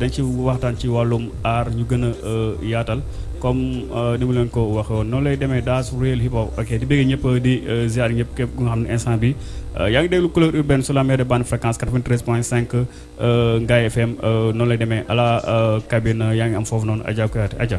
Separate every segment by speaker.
Speaker 1: dañ ci waxtaan ci wàllum aar ñu gën a yaatal comme ni mu leen ko waxee woon noonu lay demee daas réel hip hop ok di bëgg ñëpp di ziar ñëpp képp nga xam ne instant bi yaa ngi déglu couleur urbaine sur la meilleure des bandes fréquence 93 point 5 Ngaye FM noonu lay demee à la cabine yaa ngi am foofu noonu Adja Kouyaté Adja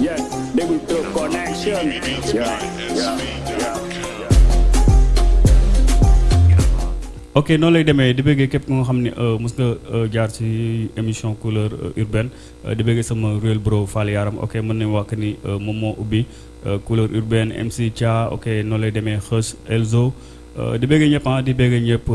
Speaker 1: Yeah,
Speaker 2: they will do connection. Yeah, yeah,
Speaker 1: yeah. ok noonu lay demee di bëggee képp ku nga xam ne euh, mos nga euh, jaar ci émission couleur euh, urbaine di bëggee sama réel bro Fall Yaram ok mën nañu wax ni moom moo ubbi couleur urbaine MC Thia ok noonu lay demee Xës Elzo di bëggee ñëpp ah di bëggee ñëpp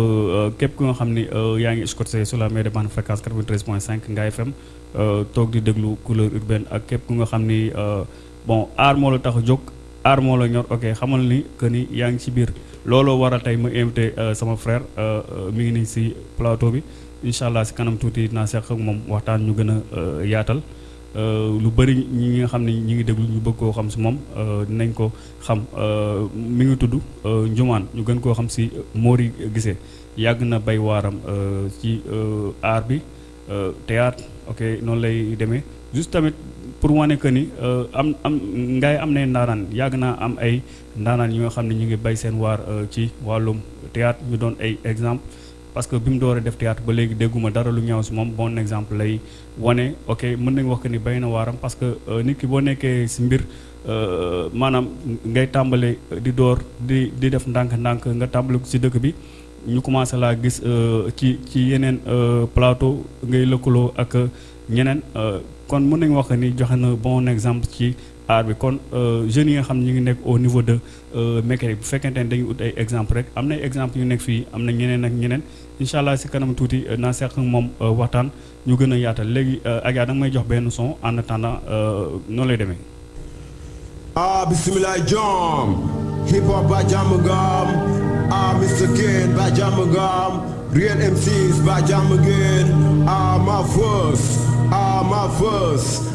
Speaker 1: képp ku nga xam ni yaa ngi scotché sur la mer de bande fréquence 93.5 Ngaye FM euh, toog di déglu couleur urbaine ak képp ku nga xam ni euh, bon aar moo la tax a jóg aar moo la ñor ok xamal ni que ni yaa ngi ci biir looloo waral tey ma invité euh, sama frère mi ngi nii si plateau bi incha allah si kanam tuuti naa seq ak moom waxtaan ñu gën a yaatal lu bëri ñi nga xam ne ñi ngi déglu ñu bëgg koo xam si moom dinañ ko xam mi ngi tudd Njumaan ñu gën koo xam si Mori Guissé yàgg na bay waaram euh, ci euh, aar bi euh, théâtre ok noonu lay demee juste tamit pour wane que ni euh, am am ngay am nay ndaanaan yàgg naa am ay ndaanaan yi nga xam ne ñu ngi bay seen waar euh, ci wàllum théâtre ñu doon ay exemple parce que bi mu dooree def théâtre ba léegi dégguma dara lu ñaaw si moom bon exemple lay wane ok mën nañ wax que ni bay na waaram parce que euh, nit ki boo nekkee si mbir euh, maanaam ngay tàmbale di door di di def ndànk-ndànk nga tàmbale ko si dëkk bi ñu commencé laa gis euh, ci ci yeneen euh, plateau ngay lëkkaloo ak euh, ñeneen kon mën nañu wax ni joxe na bon exemple ci aar bi kon jeunes yi nga xam ñu ngi nekk au niveau de mécanique bu fekkente ne dañu ut ay exemple rek am na exemple yu nekk fii am na ñeneen ak ñeneen incha allah si kanam tuuti naa seq moom waxtaan Ñu gëna yaatal léegi Adja danga may jox benn son en attendant noonu lay demee.
Speaker 3: Ah bisimilaay jom Hip hop ba jàmm nga am Ah Mister Ken ba jàmm nga am Real MCs ba jàmm ngeen Ah ma voice Ah ma voice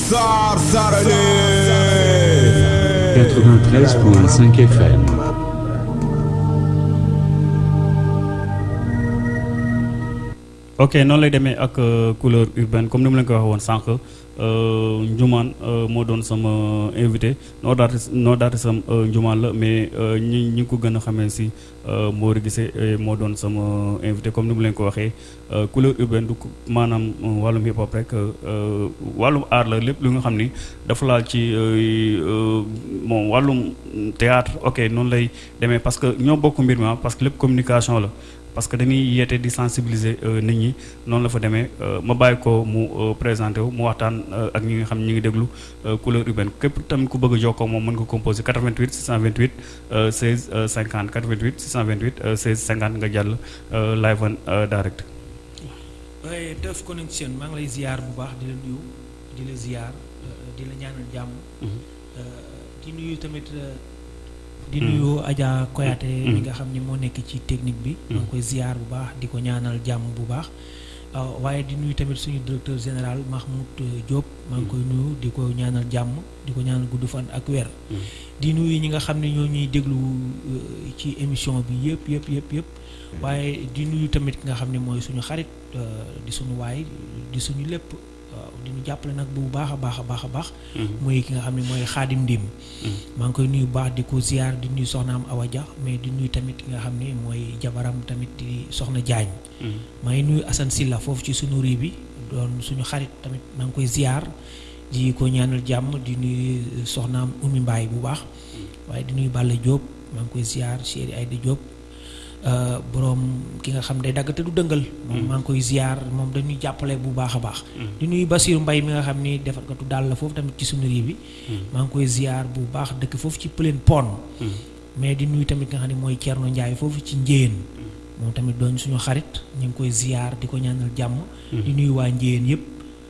Speaker 3: Zar Zarane
Speaker 4: 93.5 FM
Speaker 1: ok noonu lay demee ak euh, couleur urbaine comme ni mu leen ko waxee woon sànq euh, Njumaan euh, moo doon sama invité noo daati noo daati sam Njumaan la mais ñi ñi ngi ko gën a xamee si Mor Guissé moo doon sama invité comme ni mu leen ko waxee Euh, couleur urbaine du maanaam euh, wàllum hip hop rek euh, wàllum art la lépp lu nga xam ni dafa laal ci bon wàllum théâtre ok noonu lay demee parce que ñoo bokk mbir mi ah, parce que lépp communication la parce que dañuy yeete di sensibiliser nit ñi noonu la fa demee ma bàyyi ko mu présenté wu mu waxtaan ak ñi nga xam ñi ngi déglu couleur urbaine képp tamit ku bëgg a jokkoo moom mën nga composé 88 628 16 50 88 628 16 50 nga jàll euh, live and euh, direct.
Speaker 5: waaye Teuf Connection maa ngi lay ziar bu baax di la nuyu di la ziar euh, di la ñaanal jàmm. Mhm. di nuyu tamit. di mhm. nuyu Adja Koyate. Mhm. mi nga xam ni moo nekk ci technique bi. maa ngi koy ziar bu baax di ko ñaanal jàmm bu baax. Euh, waaye di nuyu tamit suñu directeur général Mahmoud euh, Diop maa ngi koy nuyu di ko ñaanal jàmm di ko ñaanal gudd fan ak weer di nuyu ñi nga xam ne ñoo ñuy déglu euh, ci émission bi yëpp yëpp yëpp yëpp waaye di nuyu tamit ki nga xam ne mooy suñu xarit euh, di suñu waay di suñu lépp waaw di ñu jàppale nag bu baax a baax a baax a baax muy ki nga xam ne mooy xaadim ndim maa ngi koy nuyu bu baax di ko ziar di nuyu soxnaam Awa Dia mais di nuyu tamit ki nga xam ne mooy jabaram tamit di soxna Jaañ maa ngi nuyu Assane Silla foofu ci suñu rii bi doon suñu xarit tamit maa ngi koy ziar di ko ñaanal jàmm di nuyu soxnaam Oumy Mbaye bu baax waaye di nuyu Balla Diop maa ngi koy ziar chéri Aïda Diop borom ki nga xam day dagg te du dëngal moom maa ngi koy ziar moom dañuy jàppale bu baax a baax di nuyu Basiru Mbay mi nga xam ni defarkatu daal la foofu tamit ci sunu réew bi maa ngi koy ziar bu baax dëkk foofu ci Pëleen Pon mais di nuyu tamit nga xam ne mooy Thierno Ndiaye foofu ci Njéen moom tamit doon suñu xarit ñu ngi koy ziar di ko ñaanal jàmm di nuyu waa Njéen yëpp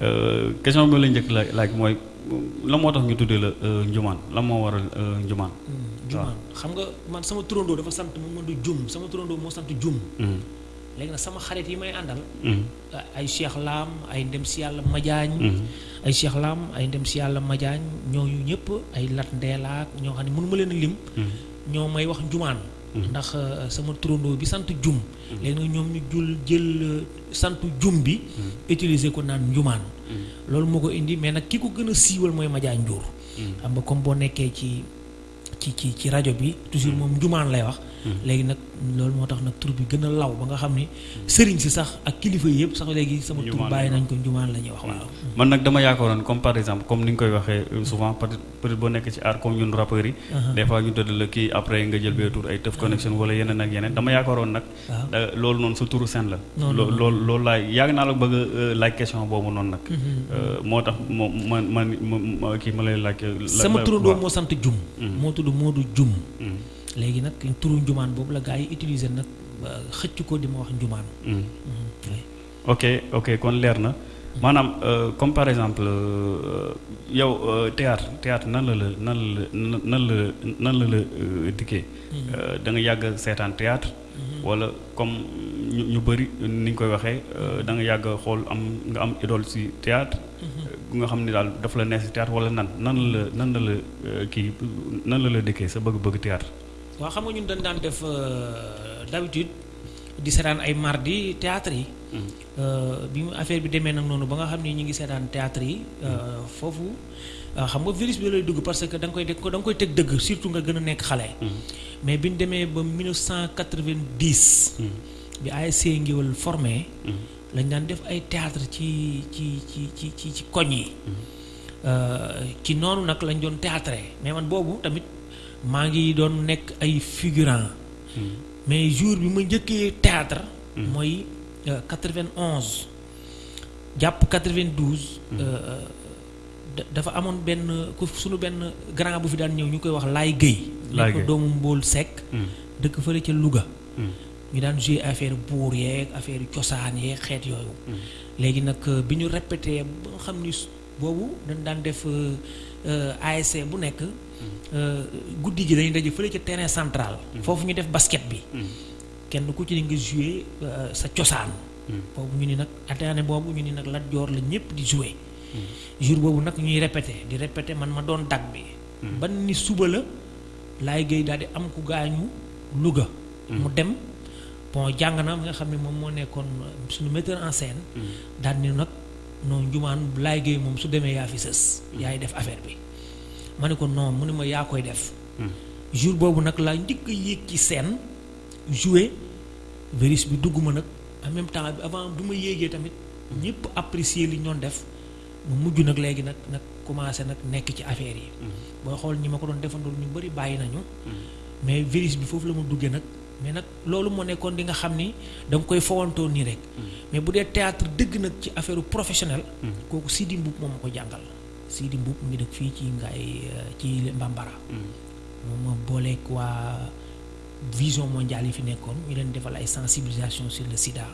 Speaker 5: Euh,
Speaker 1: question bi la njëkk laaj laaj mooy la moo tax ñu tuddee la euh, njumaan la moo waral euh, njumaan.
Speaker 5: Hmm, njumaan xam nga man sama turandoo dafa sant mu mën du jum sama turandoo moo sant jum.
Speaker 1: Hmm.
Speaker 5: léegi nag sama xarit yi may àndal.
Speaker 1: Hmm.
Speaker 5: ay Cheikh Lam ay ndem si yàlla
Speaker 1: Madiagne.
Speaker 5: ay Cheikh Lam ay ndem si yàlla Madiagne ñooñu ñëpp ay Lat Ndeelaak ñoo xam ne mënu ma leen a lim. ñoo may wax njumaan. Mm-hmm. ndax euh, sama turandoo bi sant jum mm-hmm. léegi nag ñoom ñu jul jël euh, sant jum bi mm-hmm. utiliser ko naan njumaan loolu moo ko indi mais nag ki ko gën a siiwal mooy Madiaye Ndiour xam nga comme boo nekkee ci ci ci ci rajo bi toujours moom njumaan lay wax léegi nag loolu moo tax nag tur bi gën a law ba nga xam ni sëriñ si sax ak kilifa yi yëpp sax léegi sama tur bàyyi nañ ko njumaan la ñuy wax waaw
Speaker 1: man nag dama yaakaaroon comme par exemple comme ni nga koy waxee euh, souvent peut-être peut-être boo nekk ci art comme ñun rappeurs yi. Uh-huh. des fois ñu tëdd la kii après nga jël bee tur ay Teuf Connection uh-huh. wala yeneen ak yeneen dama yaakaaroon nag. Uh-huh. loolu noonu sa turu seen la. loo loolu loolu laay yàgg naa la bëgg a euh, laaj question boobu noonu nag. Euh, moo tax moo ma man ma kii ma lay laaj. Euh,
Speaker 5: sama turandoo moo sant Jum. moo tudd Modou Jum. léegi nag turu njumaan boobu la gaa yi utiliser nag xëcc ko di ma wax njumaan.
Speaker 1: ok ok kon leer na maanaam euh, comme par exemple euh, yow euh, théâtre théâtre nan la la nan la nan la nan la la dikkee. Mm-hmm. da nga yàgg seetaan théâtre mm-hmm. wala comme ñu ñu bëri ni nga koy waxee da nga yàgg xool am nga am idole si théâtre mm-hmm. nga xam ni daal daf la neex si théâtre wala nan nan la nan la la kii nan la la dikkee sa bëgg-bëgg théâtre
Speaker 5: waaw xam nga ñun dañ daan def d'habitude di seetaan ay mardi théâtre yi. Euh, bi mu affaire bi demee nag noonu ba nga xam ni ñu ngi seetaan théâtre yi euh, foofu euh, xam nga virus bi lay dugg parce que da nga koy da nga koy teg dëgg surtout nga gën a nekk xale. mais bi ñu demee ba 1990. bi ASC Ngéwël formé. lañ daan def ay théâtre ci ci ci ci ci ci koñ yi. ci noonu nag lañ doon théâtre mais man boobu tamit. maa ngi doon nekk ay figurant hmm. mais jour bi ma njëkkee théâtre hmm. mooy 91 euh, jàpp 92 hmm. euh, euh, dafa amoon benn ku suñu benn grand bu fi daan ñëw ñu koy wax Laay Guèye
Speaker 1: laay ko
Speaker 5: doomu Mbool Seck hmm. dëkk fële ca Louga ñu daan joué affaire buur yeeg affaire cosaan yeeg xeet yooyu léegi nag bi ñu répété ba xam ni boobu dañ daan def euh, euh, ASC bu nekk. Mm-hmm. Euh, guddi gi dañuy daje fële ca terrain central. Mm-hmm. foofu ñu def basket bi. Mm-hmm. kenn ku ci ne nga joué sa cosaan. boobu ñu ni nag ataane boobu ñu ni nag Lat Joor la ñëpp di joué. jour boobu nag ñuy répété di répété man ma doon dag bi. ban ni suba la laay géey daal di am ku gaañu Louga. mu dem. bon jàng na nga xam ne moom moo nekkoon suñu metteur en scène. daal ni nag. non njumaan laay géey moom su demee yaa fi sës hmm. yaay def affaire bi ma ne ko non mu ne ma yaa koy def hmm. jour boobu nag laa njëkk a yéeg ci scène jouer virus bi dugg ma nag en même temps avant bu ma yéegee tamit ñëpp apprécier li ñoon def mu mujj nag léegi nag nag commencé nag nekk ci affaire yi hmm. booy xool ñi ma ko doon defandool ñu bëri bàyyi nañu mais virus bi foofu la ma duggee nag mais nag loolu moo nekkoon di nga xam ni da nga koy fowantoo nii rek mais bu dee théâtre dëgg nag ci affaire professionnel kooku Sidi Mbuub moom ma ko jàngal Sidi Mbuub mu ngi dëkk fii ci ngaay ci Mbambara moom ma booleeg waa vision mondiale yi fi nekkoon ñu leen defal ay sensibilisation sur le sida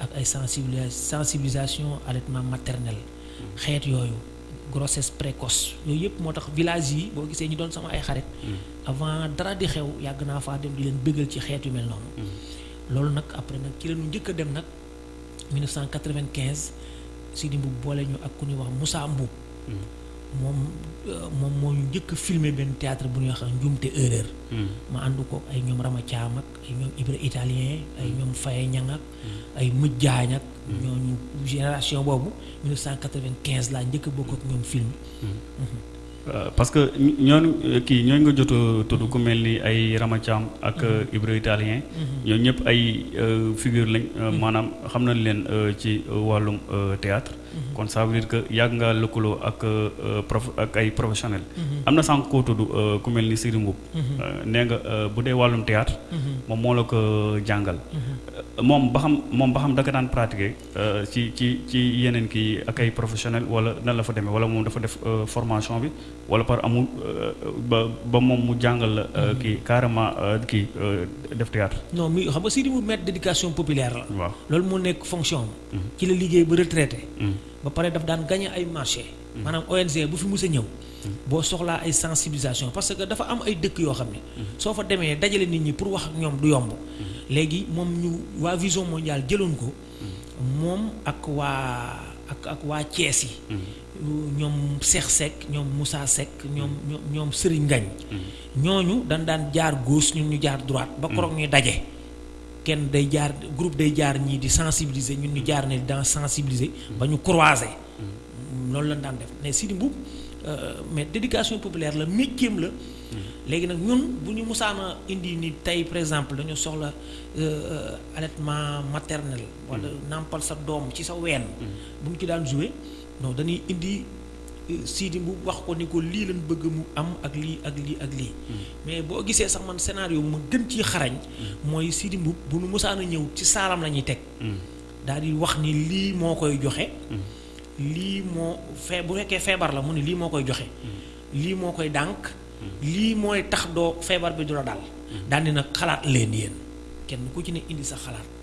Speaker 5: ak ay sensibilis sensibilisation allaitement maternel xeet yooyu grossesse précoce yooyu yëpp moo tax village yi boo gisee ñu doon sama ay xarit mm. avant dara di xew yàgg naa faa dem di leen bëggal ci xeet yu mel noonu mm. loolu nag après nag ci la ñu njëkk a dem nag 1995 Sidi Mbuub boole ñu ak ku ñuy wax Moussa Mbuub mm. moom euh, moom moo ñu njëkk filmé benn théâtre bu ñuy wax njuumte erreur ma ànd ko ay ñoom Rama Thiam ak ay ñoom Ibra Italien ay ñoom Faye Ñang ak mm-hmm. ay mëj jaañ ak mm-hmm. ñooñu génération boobu 1995 laa njëkk a bokk ak ñoom film
Speaker 1: euh, parce que ñooñu euh, kii ñooñu nga jot tudd ku mel ni ay Rama Thiam ak euh, Ibra Italien ñooñu ñëpp ay figure lañ maanaam xam nañ leen ci wàllum théâtre Mhm. kon ça veut dire que yàgg nga lëkkaloo ak euh, prof ak ay professionnel mhm. am na sànq koo tudd euh, ku mel ni Siri Mbuub mhm. euh, nee nga bu dee wàllum théâtre moom moo la ko jàngal moom ba xam moom ba xam da daan pratiquer ci ci ci yeneen kii ak ay professionnel wala nan la fa demee wala moom dafa def formation bi wala par amul ba ba moom mu jàngal la kii carrément kii def théâtre
Speaker 5: non mi xam nga Siri Mbuub maître d'éducation populaire la
Speaker 1: waaw
Speaker 5: loolu moo nekk fonction Mm-hmm. ci la liggéey ba retraité.
Speaker 1: Mm-hmm.
Speaker 5: ba pare daf daan gagné ay marché mm-hmm. maanaam ONG bu fi mus a ñëw. boo soxlaa ay sensibilisation parce que dafa am ay dëkk yoo xam ne. soo fa demee dajale nit ñi pour wax ak ñoom du yomb. léegi moom ñu waa vision mondiale jëloon ko. moom ak waa ak ak waa Thiès yi. ñoom Cheikh Seck ñoom Moussa Seck ñoom ñoom ñoom Serigne Ngagne. ñooñu dañ daan jaar gauche ñun ñu jaar droite. ba koroog ñuy daje. kenn day jaar groupe day jaar ñii di sensibiliser ñun ñu mm-hmm. jaar ne dans sensibiliser mm-hmm. ba ñu croiser mm-hmm. noonu lañ daan def mais Sidi Mboup euh, mais d'éducation populaire la métier la léegi nag ñun bu ñu musaana indi ni tey par exemple dañu soxla euh, allaitement maternel wala nàmpal sa doom ci sa ween bu ñu ci daan jouer non dañuy indi euh, Sidi bu wax ko ni ko lii lañ bëgg mu am ak lii ak lii ak lii. Hmm. mais boo gisee sax man scénario ma gën ci xarañ. Hmm. mooy Sidi Mbuub bu nu mosaan a ñëw ci saalam la ñuy teg. Hmm. daal di wax ni lii moo koy joxe. lii moo fee bu fekkee feebar la mu ne lii moo koy joxe. lii moo koy dànk. lii mooy tax doo feebar bi du la dal. daal di nag xalaat leen yéen kenn ku ci ne indi sa xalaat.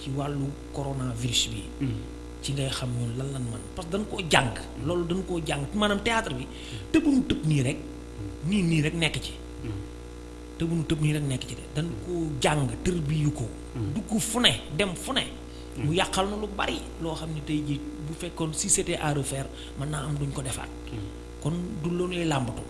Speaker 5: ci wàllu coronavirus bi. Hmm. ci ngay xam ñun lan lan man parce que dañ koo jàng loolu dañ koo jàng maanaam théâtre bi tëbuñu tëb nii rek hmm. nii nii rek nekk ci hmm. tëbuñu tëb nii rek nekk ci de dañ koo jàng tër bi yu ko dugg fu ne dem fu ne mu yàqal na lu bari loo xam ne tey jii bu fekkoon si c'était à refaire mën naa am duñ ko defaat kon du loolu lay làmbatu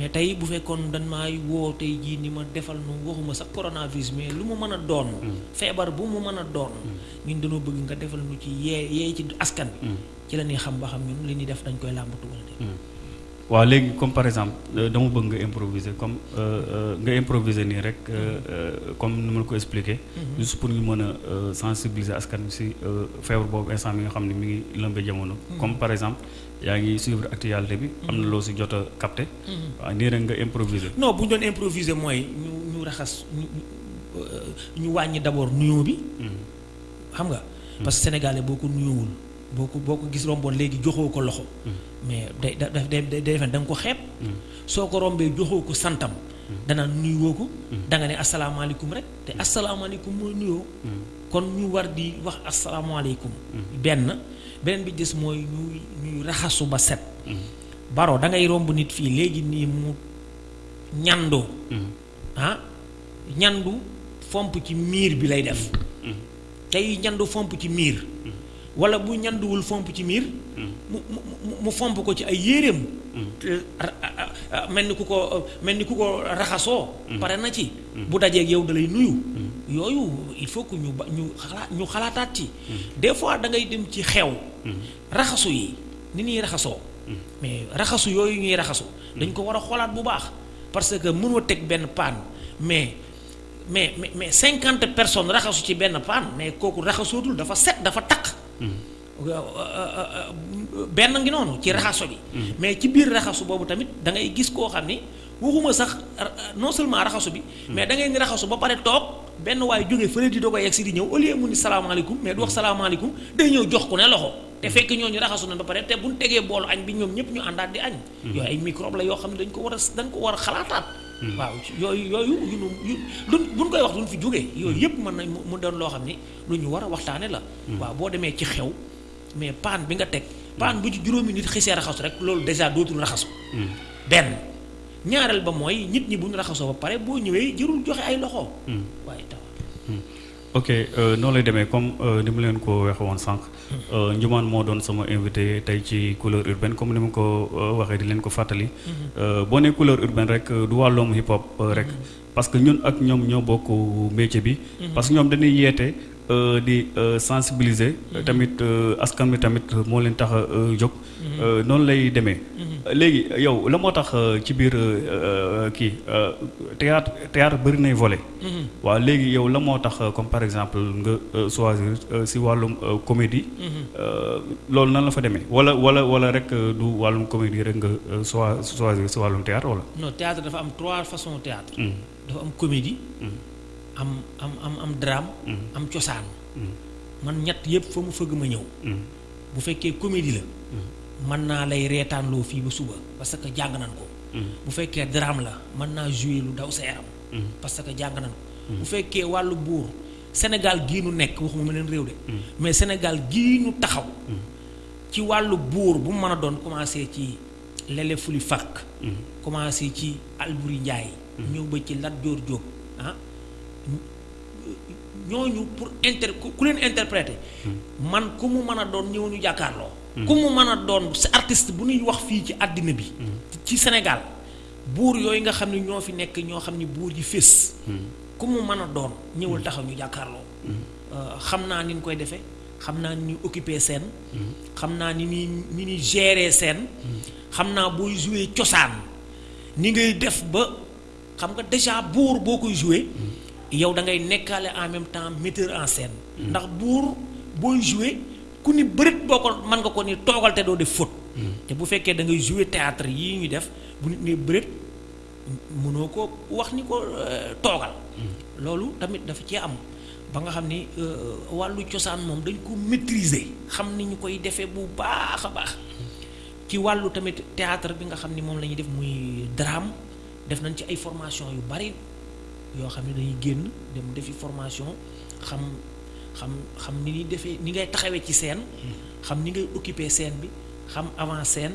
Speaker 5: mais tey bu fekkoon dañ maa woo tey jii ni ma defal nu waxuma sax coronavirus mais lu mu mën a doon. Mm. feebar bu mu mën a doon. Mm. ñun dañoo bëgg nga defal nu ci yee yee ci askan bi. Mm. ci la ñuy xam ba xam ñun li ñuy def dañ koy làmbatu wala déet.
Speaker 1: waaw léegi comme par exemple euh, dama bëgg nga improviser comme euh, euh, nga improviser nii rek comme ni ma la ko expliqué. Mm-hmm. juste pour ñu mën a sensibiliser askan bi si feebar boobu instant mi nga xam ne mi ngi lëmbe jamono. Mm-hmm. comme par exemple. yaa ngi suivre actualité bi. am na loo si jot a capté. Mhm. waaw nii rek nga improviser.
Speaker 5: non bu ñu doon improviser mooy ñu ñu raxas ñu ñu euh, wàññi d' abord nuyoo bi. Mhm. xam nga. Mhm. parce que sénégalais boo ko nuyoowul boo ko boo ko gis romboon léegi joxoo ko loxo. mais day da day day defen da nga ko xeeb. soo ko rombee joxoo ko santam. danaa nuyoo ko. da nga ne asalaamaaleykum rek te asalaamaaleykum mooy nuyoo. kon ñu war di wax asalaamaaleykum. Mm-hmm. benn beneen bi des mooy ñuy ñuy raxasu ba set. Mm-hmm. baro da ngay romb nit fii léegi nii mu ñandoo. Mm-hmm. ah ñandu fomp ci miir bi lay def. tey ñandu fomp ci miir. wala bu ñanduwul fomp ci miir mu mu mu- mu fomp ko ci ay yéreem ra- a- a- a- mel ni ku ko mel ni ku ko raxasoo pare na ci bu dajeeg yow da lay nuyu yooyu il faut que ñu ba ñu xalaat ñu xalaataat ci des fois da ngay dem ci xew raxasu yi ni ñuy raxasoo mais raxasu yooyu ñuy raxasu dañ ko war a xoolaat bu baax parce que mënoo teg benn paan mais mais mais mais cinquante personnes raxasu ci benn paan mais kooku raxasootul dafa set dafa taq hmm. euh, euh, euh, benn ngi noonu ci raxaso bi hmm. mais ci biir raxasu boobu tamit da ngay gis koo xam ni waxuma sax non seulement raxasu bi hmm. mais da ngay ni raxasu ba pare toog benn waaye jógee fële di doo ko yegg si di ñëw au lieu mu ni salaamaaleykum mais du wax salaamaaleykum day ñëw jox ku ne loxo te fekk ñooñu raxasu na ba pare te buñ tegee boolu añ bi ñoom ñëpp ñu àndaat di añ yooyu ay microbe la yoo xam ne dañ ko war a dañ ko war a xalaataat hmm. waaw yooyu yooyu yu nu yu lu buñ koy wax duñ fi jógee hmm. yooyu yëpp mën nañ mu doon loo xam ni lu ñu war a waxtaane la hmm. waaw boo demee ci xew mais paan bi nga teg paan bu ci juróomi nit xisee raxasu rek loolu dèjà dootul raxasu benn ñaareel ba mooy nit ñi bu ñu raxasoo ba pare boo ñëwee jërul joxe ay loxo waaye taw
Speaker 1: ok euh, noonu lay demee comme euh, ni mu leen ko waxee woon sànq euh, Ndioumane moo doon sama invité tey ci couleur urbaine comme ni mu ko waxee di leen ko fàttali. Mhm. boo nee couleur urbaine rek du wàllum hip hop rek. Mhm. parce que ñun ak ñoom ñoo bokk métier bi. Mhm. parce que ñoom dañuy yeete di sensibiliser. tamit askan bi tamit moo leen tax a jóg. noonu lay demee. léegi yow la moo tax ci biir kii théâtre théâtre bëri nay volet. Mhm. waaw léegi yow la moo tax euh, comme par exemple nga euh, choisir euh, si wàllum comédie. Mhm. loolu nan la fa demee wala wala wala rek du wàllum comédie rek nga choisir si wàllum théâtre wala.
Speaker 5: non théâtre dafa am trois façons théâtre. Mhm. dafa am comédie. am am am am drame. am cosaan. man ñett yëpp fa mu fëgg ma ñëw. bu fekkee comédie la. mën naa lay reetaanloo fii ba suba parce que jàng nan ko. bu fekkee drame la mën naa jouer lu daw sa yaram. Mm-hmm. parce que jàng nañu. Mm-hmm. bu fekkee wàllu buur Sénégal gii nu nekk waxuma ma leen réew de. Mm-hmm. mais Sénégal gii nu taxaw. ci wàllu buur bu mu mën a doon commencé ci Lele Fuli Fakk. commencé ci Alburi Njaay. ñëw ba ci Lat Joor Jóob ah. ñooñu pour inter ku leen interpréter. man ku mu mën a doon ñëw ñu jàkkaarloo. ku mu mën a doon sa artiste bu ñuy wax fii ci àddina bi. ci Sénégal. buur yooyu nga xam ne ñoo fi nekk ñoo xam ne buur yi fés ku mu mën a doon ñëwal taxaw ñu jàkkaarloo euh, xam naa ni ñu koy defee xam naa ni ñuy occuper seen xam naa ni ñuy ni ñuy gérer seen xam naa booy jouer cosaan ni ngay def ba xam nga déjà buur boo koy jouer yow da ngay nekkaale en même temps metteur en scène ndax buur booy jouer ku ni bërit boo ko mën nga ko ni toogal te doo def faute te bu fekkee da ngay jouer théâtre yii ñu def bu nit ne bëreet mënoo ko wax ni ko euh, toogal hmm. loolu tamit dafa cee am ba nga xam ni euh, wàllu cosaan moom dañ ko maîtriser xam ni ñu koy defee bu baax a baax ci wàllu tamit théâtre bi nga xam ni moom la ñuy def muy drame def nañ ci ay formation yu bari yoo xam ne dañuy génn dem defi formation xam xam xam ni ñuy defee ni ngay taxawee ci scène hmm. xam ni ngay occuper scène bi xam avant scène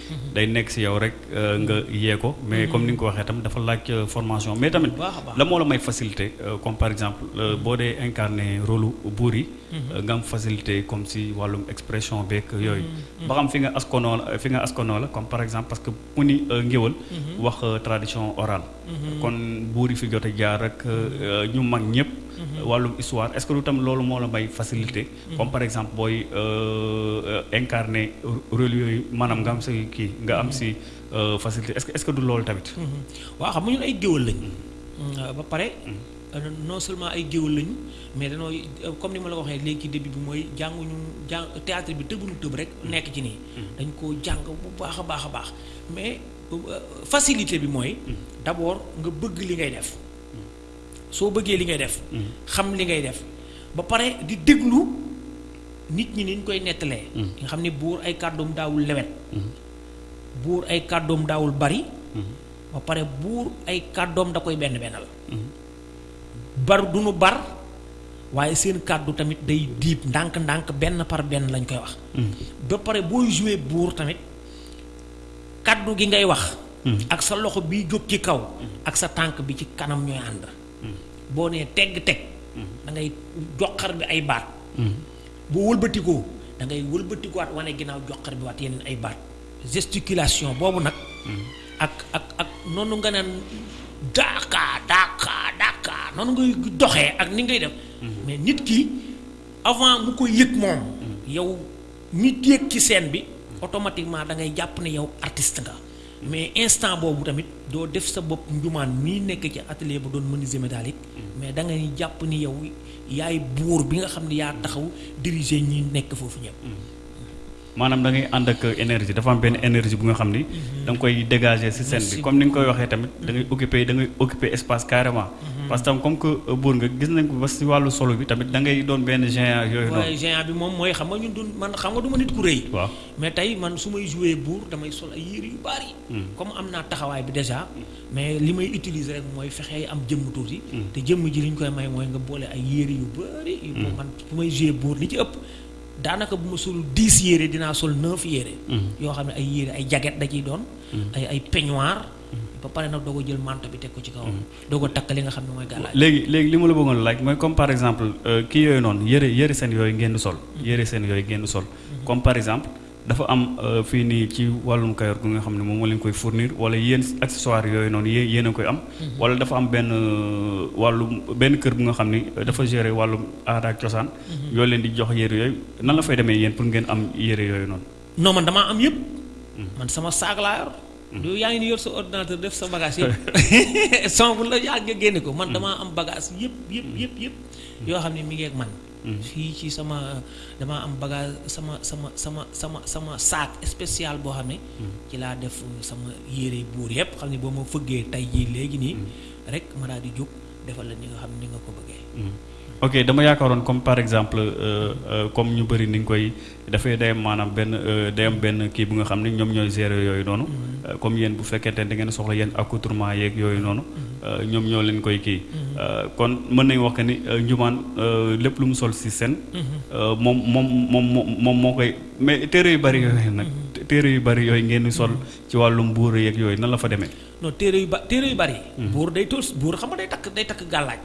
Speaker 1: Mhm. day nekk si yow rek euh, nga mhm. yee ko. mais mhm. comme ni nga ko waxee tam dafa laaj euh, formation mais tamit. la moo la may facilité euh, comme par exemple boo dee incarné rôle buur yi. nga am facilité comme si wàllum expression beeg yooyu. ba xam fi nga askanoo la fi nga askanoo la comme par exemple parce que mu ni ngéwal wax tradition orale. kon buur yi fi jot a jaar ak ñu mag ñëpp. wàllum histoire est-ce que lu tam loolu moo la may facilité. Mm-hmm. comme par exemple booy euh, euh, incarné rôle yooyu maanaam nga am sa kii nga am si euh, facilité est-ce que est-ce que du loolu tamit. Mm-hmm.
Speaker 5: waaw xam nga ñun ay géwël lañ. Mm-hmm. ba pare. non seulement ay géwël lañu mais danoo comme ni ma la ko waxee léegi ci début bi mooy jànguñu jàng théâtre bi tëbuñu tëb rek nekk ci nii. dañ koo jàng bu baax a baax a baax mais facilité bi mooy. d'abord nga bëgg li ngay def. soo bëggee li ngay def. Mm-hmm. xam li ngay def ba pare di déglu nit ñi niñ koy nettalee. Mm-hmm. nga xam ne buur ay kàddoom daawul lewet. Mm-hmm. buur ay kàddoom daawul bari. ba pare buur ay kàddoom da koy benn bennal. bar du nu bar waaye seen kàddu tamit day diib ndànk-ndànk benn par benn lañ koy wax. ba pare booy joué buur tamit. kàddu gi ngay wax ak sa loxo bi jóg ci kaw ak sa tànk bi ci kanam ñooy ànd boo nee tegg teg da ngay joxar bi ay baat boo wëlbatikoo da ngay wëlbatikuwaat wane ginnaaw joxar bi waat yeneen ay baat gesticulation boobu nag ak ak ak noonu nga naan daakaa daakaa daakaa noonu ngay doxee ak ni ngay def mais nit ki avant mu ko yëg moom yow ñi yéeg ci scène bi automatiquement da ngay jàpp ne yow artiste nga mais instant boobu tamit doo def sa bopp njumaan mii nekk ci atelier bu doon menuisier métallique mais da ngay jàpp ni yow yaay buur bi nga xam ne yaa taxaw diriger ñi nekk foofu ñëpp
Speaker 1: maanaam da ngay ànd ak énergie dafa am benn énergie bu nga xam ni da nga koy dégager ci scène bi comme ni nga koy waxee tamit da ngay occuper da ngay occuper espace carrément Mhm. parce que tam comme que euh, buur nga gis nañ ko ba si wàllu solo bi tamit da ngay doon benn géant yooyu noonu.
Speaker 5: waaye géant bi moom mooy xam nga ñun du man xam nga du ma nit ku rëy.
Speaker 1: waaw
Speaker 5: mais tey man su may joué buur damay sol ay yére yu bari. Mhm. comme am naa taxawaay bi déjà. mais li may utiliser rek mooy fexe am jëmm tuuti. Mhm. te jëmm ji li ñu koy may mooy nga boole ay yére yu bari. yu man su may joué buur li ci ëpp. daanaka bu ma sol dix yére dinaa sol neuf yére. yoo xam ne ay yére ay jaget da ciy doon. ay ay peignoir. ba pare nag doog a jël manto bi teg ko ci kawam. Mm-hmm. doog a takk li nga xam ne mooy gàllaaj.
Speaker 1: léegi léegi li ma la bëggoon laaj mooy comme par exemple euh, kii yooyu noonu yëre yëre seen yooyu ngeen di sol. Mm-hmm. yëre seen yooyu ngeen di sol. Mm-hmm. comme par exemple dafa am euh, fii nii ci wàllum Kayor gu nga xam ne moom moo leen koy fournir wala yéen accessoire yooyu noonu yéen yéen a koy am. wala dafa am benn euh, wàllum benn kër bu nga xam ni dafa gérer wàllum aada ak cosaan. yoo leen di jox yëre yooyu nan la fay demee yéen pour ngeen am yëre yooyu noonu.
Speaker 5: non man damaa am yëpp. man sama saag laa yor. yow yaa ngi ni yor sa ordinateur def sa bagage yëpp son bu la yaa nga génne ko man damaa am bagage yëpp yëpp yëpp yëpp yoo xam ne mi ngi ak man fii ci sama damaa am bagage sama sama sama sama sama saak spécial boo xam ne ci laa def sama yére buur yëpp xam ne boo ma fëggee tey jii léegi nii rek ma daal di jóg defal la ni nga xam ni nga ko bëggee
Speaker 1: ok dama yaakaaroon comme par exemple euh, euh, comme ñu bëri ni nga koy dafay day am maanaam benn euh, day am benn kii bu nga xam ne ñoom ñooy gérer yooyu noonu mm-hmm. euh, comme yéen bu fekkente ne da ngeen soxla yenn accoutrement yeeg yooyu noonu mm-hmm. euh, ñoom ñoo leen koy kii mm-hmm. kon mën nañu wax que ni njumaan lépp lu mu sol si seen moom moom moom moom moo koy mais téere yu bari yooyu nag téere yu bari yooyu ngeen di sol ci wàllum buur yeeg yooyu nan la fa demee
Speaker 5: non téere yu ba téere yu bari buur day tool buur xam nga day takk day takk gàllaaj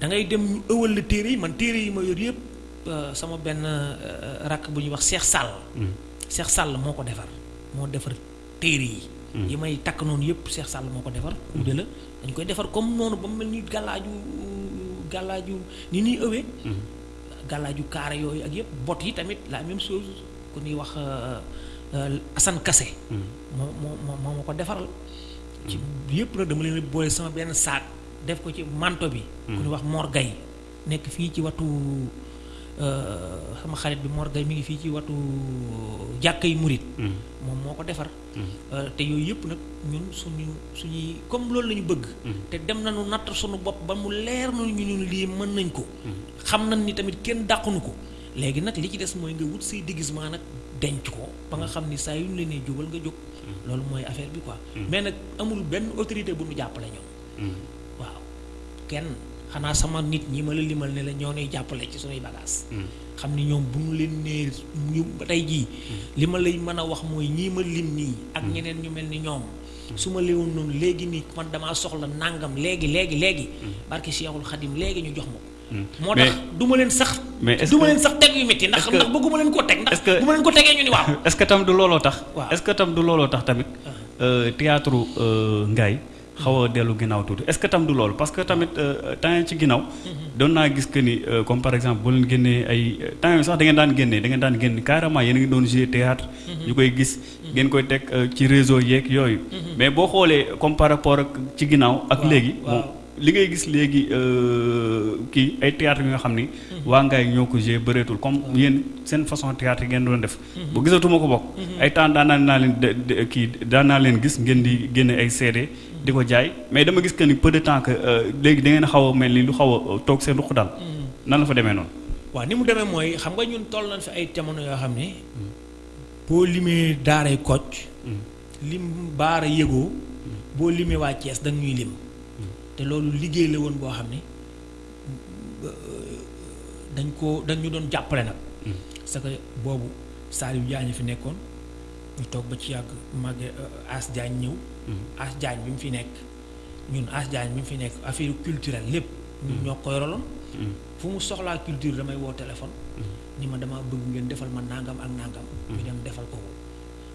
Speaker 5: da ngay dem ñu ëwal la téere yi man téere yi ma yor yëpp euh, sama benn euh, rakk bu ñuy wax Cheikh Sall hmm. Cheikh Sall moo ko defar moo defar téere yi hmm. yi may takk noonu yëpp Cheikh Sall moo ko defar hmm. ude la dañ koy defar comme noonu ba mu mel ni gàllaaju gàllaaju ni ñuy ëwee gàllaaju kaara yooyu ak yëpp bot yi tamit la même chose ku ñuy wax euh, Assane Kassé moo moo moo ma ko defaral ci yëpp nag dama leen boole sama benn saak def ko ci manto bi. Hmm. ku ñu wax Mor Gueye nekk fii ci watu euh, sama xarit bi Mor Gueye mi ngi fii ci watu euh, jàkkay murit hmm. moom moo ko defar. Hmm. Euh, te yooyu yëpp nag ñun suñu suñuy comme loolu lañu bëgg. te dem nañu natt suñu bopp ba mu leer nañu ñu ne lii mën nañ ko. xam nañ ni tamit kenn dàqunu ko léegi nag li ci des mooy nga wut say déguisement nag denc ko ba nga xam ni saa yu ñu la nee jógal nga jóg. loolu mooy affaire bi quoi. mais nag amul benn autorité bu ñu jàppale ñoom. mm-hmm. waaw kenn xanaa sama nit ñi ma la limal ne la ñoo nuy jàppale ci sunuy bagaas mm-hmm. xam ni ñoom bu ñu leen nee ñu ba tey jii mm-hmm. li ma lay mën a wax mooy ñii ma lim nii ak ñeneen ñu mel ni ñoom su ma léewoon noonu léegi nii man damaa soxla nàngam léegi léegi léegi barki Seexul Xadim léegi ñu jox ma ko Hmm. moo tax du ma leen sax.
Speaker 1: mais est-ce que
Speaker 5: du ma leen sax teg yu métti ndax ndax bëgguma leen koo teg. ndax bu ma leen ko tegee ñu ni waaw.
Speaker 1: est-ce que tam du looloo tax.
Speaker 5: waaw
Speaker 1: est-ce que tam du looloo tax tamit. Ah. Euh, théâtre euh, Ngaye xaw a dellu ginnaaw tuuti est-ce que tam du loolu parce que tamit euh, temps ci ginnaaw. Mm-hmm. doon naa gis que ni comme par exemple boo leen génnee ay temps yii sax da ngeen daan génnee da ngeen daan génn carrément yéen a ngi doon jouer théâtre mm-hmm. ñu koy gis. Mm-hmm. ngeen koy teg ci réseau yeeg yooyu. mais boo xoolee comme par rapport ak ci ginnaaw. ak léegi li ngay gis léegi euh, kii ay théâtre yi nga xam ni mhm. waa ngaay ñoo ko joué bëreetul comme ah. yéen seen façon théâtre yi ngeen doon def mhm. bu gisatuma ko bokk mhm. ay temps daan naa leen kii daan naa leen gis ngeen di génne ay CD di ko jaay mais dama gis que ni peu de temps que euh, léegi da ngeen xaw a mel ni lu xaw a euh, toog seen ruq daal nan la fa demee noonu
Speaker 5: waaw ni mu demee mooy xam nga ñun toll nañ fi ay jamono yoo xam ne boo limee daaray kocc lim baara yëgoo boo limee waa Thiès da ñuy lim te loolu liggéey la woon boo xam ne euh, dañ ko dañ ñu doon jàppale nag parce que boobu Saliou Diagne fi nekkoon ñu toog ba ci yàgg màgge euh, As Diagne ñëw As Diagne bi mu fi nekk ñun As Diagne bi mu fi nekk affaire culturelle lépp ñun ñoo ko yoraloon fu mu soxlaa culture damay woo téléphone ni ma dama bëgg ngeen defal ma nangam ak nangam ñu dem defal ko ko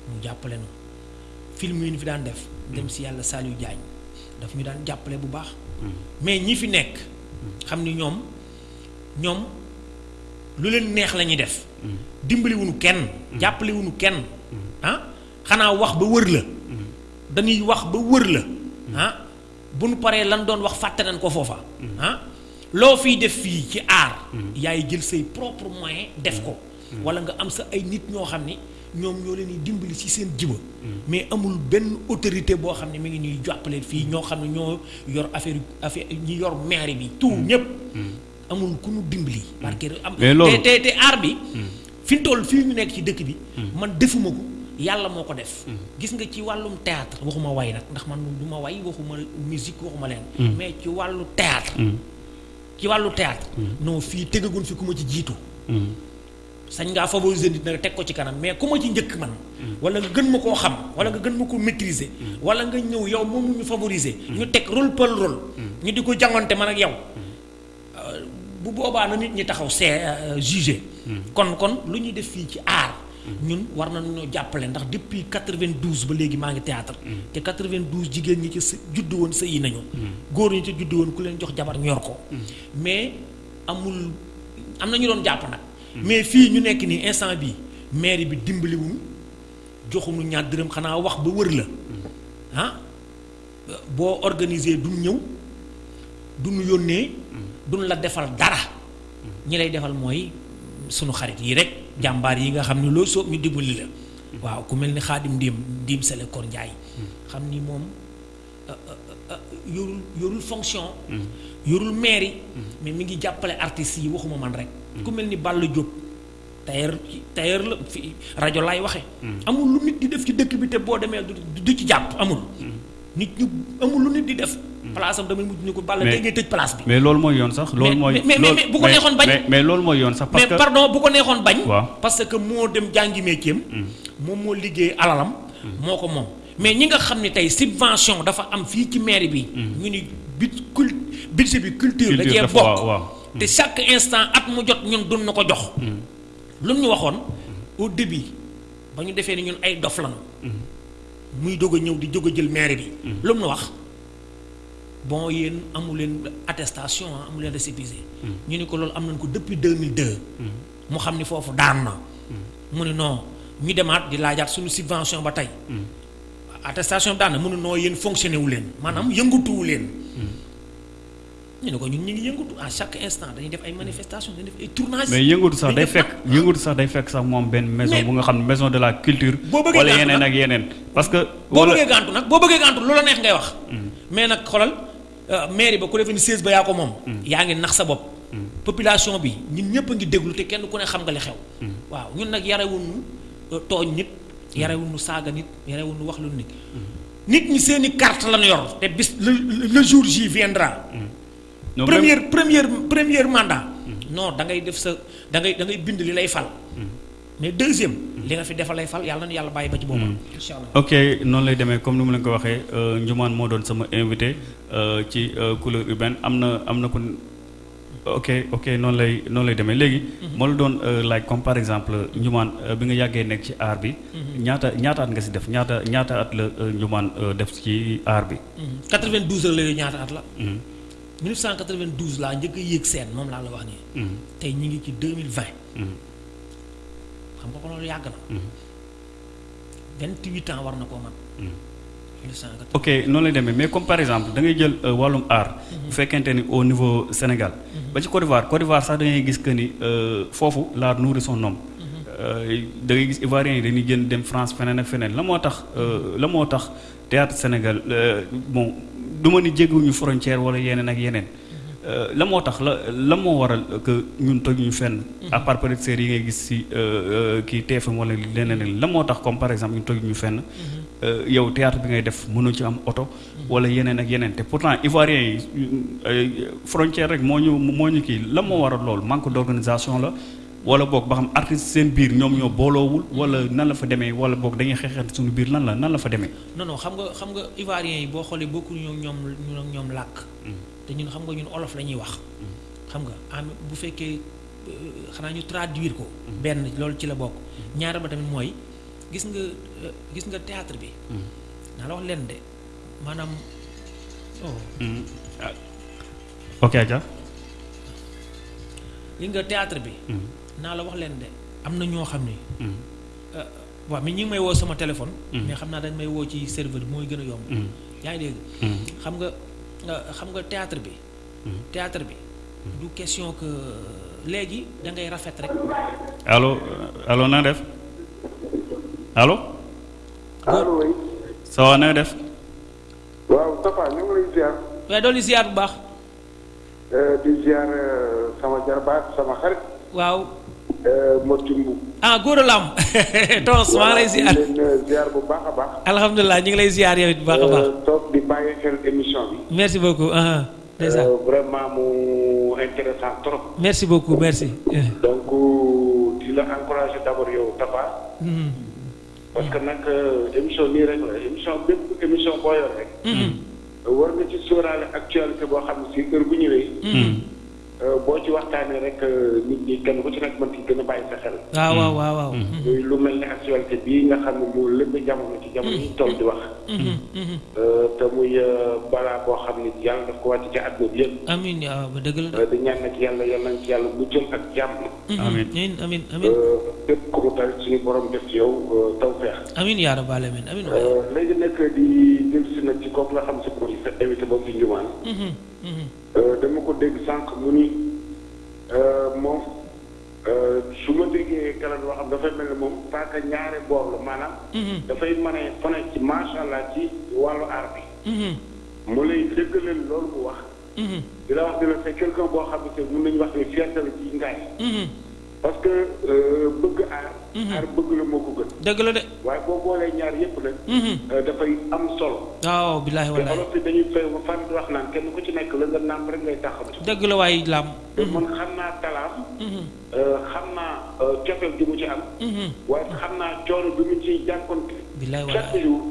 Speaker 5: mu jàppale nu film yi ñu fi daan def dem si yàlla Saliou Diagne daf ñu daan jàppale bu baax mais ñi fi nekk xam ni ñoom ñoom lu leen neex la ñuy def dimbali wuñu kenn jàppale wuñu kenn ah xanaa wax ba wër la dañuy wax ba wër la ah bu nu paree lan doon wax fàtte nañ ko foofa ah loo fiy def fii ci aar yaay jël say propre moyen def ko Mm. wala nga am sa ay nit ñoo xam ni ñoom ñoo leen di dimbali ci seen jiba mm. mais amul benn autorité boo xam ne mi ngi ñuy jàppale fii ñoo xam ne ñoo yor affaire affaire ñi yor maire bi tout mm. ñëpp amul ku ñu dimbali parce que am te te te aar bi fi mu toll fii ñu nekk ci dëkk bi man defuma ko yàlla moo ko def gis nga ci wàllum théâtre waxuma way nag ndax man du ma way waxuma musique waxuma leen mais ci wàllu théâtre ci wàllu théâtre mm-hmm. non fii tëggagun fi ku ma ci jiitu mm-hmm. sañ ngaa favoriser nit na teg ko ci kanam mais ku ma ci njëkk man mm-hmm. wala nga gën ma koo xam wala nga gën ma koo maîtriser wala nga ñëw yow moom ñu favoriser ñu teg rôle par rôle ñu di ko jàngante man ak yow euh, bu boobaa na nit ñi taxaw see euh, jugé kon kon lu ñuy def fii ci aar ñun war na nañoo jàppale ndax depuis 92 ba léegi maa ngi théâtre mm. te 92 jigéen ñi ci sa judd woon sa yi nañu mm. góor ñi ci judd woon ku leen jox jabar ñor ko mm. mais amul am na ñu doon jàpp nag mais fii ñu nekk nii instant bi mairie bi dimbaliwuñu joxuñu ñaar dërëm xanaa wax ba wër la ah boo organisé duñ ñëw duñu yónnee duñ la defal dara ñi lay defal mooy sunu xarit yi rek jàmbaar yi nga xam ne loo soob ñu dimbali la waaw ku mel ni xaadim ndiim ndiim sele kor njaay xam ni moom euh, euh, euh, yorul yorul fonction yorul mairie mais mi ngi jàppale artistes yi waxuma man rek ku mel ni Balla Diop tailleur tailleur la fi rajo laay waxe hmm. amul lu nit di def ci dëkk bi te boo demee du ci jàpp amul hmm. nit ñu amul lu nit di def hmm. place am damay mujj ni ko balla tey ngay tëj place bi
Speaker 1: mais loolu mooy yoon sax loolu mooy
Speaker 5: mais mais bu ko neexoon bañ
Speaker 1: mais loolu mooy yoon sax parce que mais
Speaker 5: pardon bu ko neexoon bañ parce que moo dem jàngi métier moom moo liggéey alalam moo ko moom mais ñi nga xam ne tey subvention dafa am fii ci mairie bi ñu ni bit cul budget bi culture da cee bokk te chaque instant at mu jot ñun dun na ko jox lu ñu waxoon au début ba ñu defee ni ñun ay dof lañu muy doog a ñëw di jóg a jël maire bi lu mu wax bon yéen amu leen attestation ah, amu leen récépissé ñu ni ko loolu am nañ ko depuis 2002 mu xam ni foofu daan na mu ni non ñu demaat di laajaat suñu subvention ba tey attestation bi daan na mu ni non yéen fonctionné wu leen maanaam yëngatuwu leen ñu ne ko ñun ñu ngi yëngatu à chaque instant dañuy def ay manifestations dañuy def ay tournages.
Speaker 1: mais yëngatu sax day fekk yëngatu sax day fekk sax moom benn maison bu nga xam ne maison de la culture.
Speaker 5: boo bëggee
Speaker 1: wala yeneen ak yeneen. parce que
Speaker 5: boo bëggee gàntu nag boo bëggee gàntu loola neex ngay wax. Mm. mais nag xoolal euh, mairie ba ku defee ni 16 ba yaa ko moom. Mm. yaa ngi nax sa bopp. Mm. population bi ñun ñëpp a ngi déglu te kenn ku ne xam nga li xew. waaw ñun nag yarewuñu euh, tooñ nit. yarewuñu saaga nit yarewuñu wax lu nit. nit ñi seen i carte lañu yor te bis le le jour J viendra.
Speaker 1: non
Speaker 5: première première première mandat. non da ngay def sa da ngay da ngay bind li lay fal. mais deuxième. li nga fi defal lay fal yàlla na yàlla bàyyi ba ci boobu. incha allah
Speaker 1: ok noonu lay demee comme ni mu leen ko waxee Ndioumane moo doon sama invité ci couleur urbaine am na am na ku. ok ok noonu lay noonu lay demee léegi. Mhm. moo la doon euh, laaj comme par exemple Ndioumane euh, bi nga yàggee nekk ci aar bi. Mhm. ñaata ñaata at nga si def ñaata ñaata at la euh, Ndioumane def ci aar bi.
Speaker 5: 92 mhm. ak léegi ñaata at la. 1992 laa njëkk a yéeg seen moom laa la wax nii. tey ñu ngi ci 2020. xam nga ko loolu yàgg na. 28 ans war na koo mat.
Speaker 1: ok noonu lay demee mais comme par exemple da ngay jël euh, wàllum art. Mhm. bu fekkente ni au niveau Sénégal. Mhm. ba ci Côte d'Ivoire Côte d'Ivoire sax da ngay gis que ni euh, foofu l'art nourrit son homme. Mhm. Euh, da ngay gis Ivoiriens yi dañuy jën dem France feneen ak feneen la moo tax la moo tax théâtre Sénégal bon du ma ni jéggiwuñu frontière wala yeneen ak yeneen. Euh, la moo tax la la moo waral que ñun tojuñu fenn. à part peut être yi ngay gis si euh, euh, kii TFM wala leneen la moo tax comme par exemple ñun tojuñu fenn. yow théâtre bi ngay def mënoo ci am oto. wala yeneen ak yeneen te pourtant Ivoiriens yi frontière rek moo ñu moo ñu kii la moo waral loolu manque d' organisation la. wala boog ba xam artiste seen biir ñoom ñoo booloowul wala nan la fa demee wala boog dañuy xeexante suñu biir lan la nan la fa demee.
Speaker 5: non non xam nga xam nga Ivoiriens yi boo xoolee bokkuñu ñoom ñoom ñoom làkk. te ñun xam nga ñun olof la ñuy wax. xam nga am bu fekkee euh, xanaa ñu traduire ko. benn loolu ci la bokk. ñaar ba tamit mooy gis nga euh, gis nga théâtre bi. naa la wax leen de maanaam. Oh. Ah.
Speaker 1: ok Adja.
Speaker 5: gis nga théâtre bi. naa la wax leen de am na ñoo xam ni. Euh, waaw mais ñi ngi may woo sama téléphone. Mm-hmm. mais xam naa dañ may woo ci serveur bi mooy gën a yomb. Mm-hmm. yaa ngi dégg. Mm-hmm. xam nga xam nga théâtre bi. théâtre bi. du question que léegi da ngay rafet rek.
Speaker 1: allo allo na def allo.
Speaker 6: allo oui.
Speaker 1: ça va na def.
Speaker 6: waaw Tafa ñu ngi lay ziar.
Speaker 5: waaye doon li ziar bu baax.
Speaker 6: di ziar sama jarbaat sama xarit.
Speaker 5: waaw.
Speaker 6: Moti Mbu.
Speaker 5: ah góor la am. tons maa ngi lay ziar
Speaker 6: ziar bu baax a baax.
Speaker 5: alhamdulilah ñu ngi lay ziar yow it bu baax a baax.
Speaker 6: toog di bàyyi xel émission bi.
Speaker 5: merci beaucoup.
Speaker 6: ndeysaan vraiment mu intéressant trop.
Speaker 5: merci beaucoup merci.
Speaker 6: donc di la encourager d'abord yow Tafa. parce que nag euh, émission nii rek la émission bépp émission boo yor rek. Mm-hmm. Euh, war nga ci sóoraale actualité boo xam ne si heure bu ñëwee. Mm-hmm. Euh, boo ci waxtaanee rek nit ñi kenn ku ci nekk mën ci gën a bàyyi sa xel.
Speaker 5: Ah, waaw waaw waaw.
Speaker 6: Mm-hmm. lu mel ne actualité bii nga xam ne moo lëmb jamono ci jamono yi toll di wax. te muy balaa boo xam ne yàlla daf ko wàcc ci àdduna bi yëpp.
Speaker 5: amiin waaw dëgg la.
Speaker 6: di ñaan nag yàlla yàlla nañ ci yàlla muccal ak jàmm. Mhm.
Speaker 1: amiin
Speaker 5: amiin amiin amiin.
Speaker 6: Euh, képp ku mu dal suñu borom def ci yow euh, tawfeex.
Speaker 5: amiin yaa rabbal aalamiin amiin.
Speaker 6: Euh, léegi nag di jël si nag ci kooku nga xam si mooy sa invité boobu ci njumaan.
Speaker 5: Mhm, mhm.
Speaker 6: dama ko dégg sànq mu ni moom su ma déggee kanam loo xam dafay mel ne moom paaka ñaare boor la maanaam. dafay mën a fone ci macha allah ci wàllu aar bi. mu lay dëggalal loolu mu wax. Mhm. di la wax ne la c'est quelqu'un boo xam ne mën nañu wax ne fierté la ci ngaay. Mhm. parce que euh, bëgg aar. Mhm. aar bëgg la moo ko gën.
Speaker 5: dëgg la de.
Speaker 6: waaye boo boolee ñaar yëpp nag. Euh, dafay am solo.
Speaker 5: waaw billaahi wallaahi.
Speaker 6: te olof dañuy fay ba fan wax naan kenn ku ci nekk la nga nàmp rek ngay taxaw.
Speaker 5: dëgg la waaye laam.
Speaker 6: te man xam naa talaam. Euh, xam naa cofeel gi mu ci am. waaye xam naa coono bi mu ciy jànkonte.
Speaker 5: billaahi wallaahi chaque
Speaker 6: jour.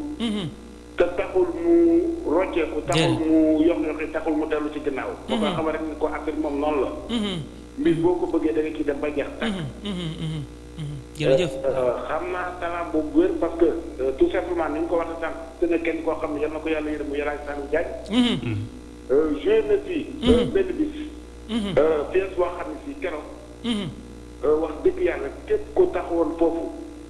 Speaker 6: Te taxul mu rocceeku, taxul mu yox-yoxi, taxul mu dellu ci ginnaaw. Ma koy xamal rekk ni ko Afrig moom noonu la. Mbir boo ko bëggee danga ciy dem ba jeex tàkk. Xam naa talent boobu bu wér parce que tout simplement ni nga ko waxe sànq gis na kenn koo xam ni yal na ko Yàlla yërëm muy El Hadj Saliou Diagne. Joué na fi benn bis pièce boo xam ni sii keroog wax dëgg Yàlla képp ku taxawoon foofu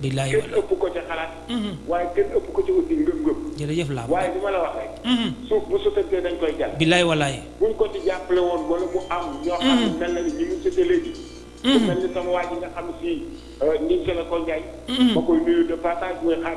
Speaker 5: billaay
Speaker 6: kenn ëpp ko ca xalaat. Mhm. waaye kenn ëpp ko ca aussi ngëm-ngëm.
Speaker 5: jërëjëf laa
Speaker 6: waaye li ma la wax rek. Mhm. suuf bu sotantee dañ koy jàll.
Speaker 5: billaay walaay.
Speaker 6: buñ ko ci jàppale woon wala mu am. ñoo xam ne mhm. mel na ni ñu ngi sotee léegi. ku mel ni sama waa ji nga xam si. Euh, ñu ngi ko Ndiaye. ma koy nuyu de passage mooy xaar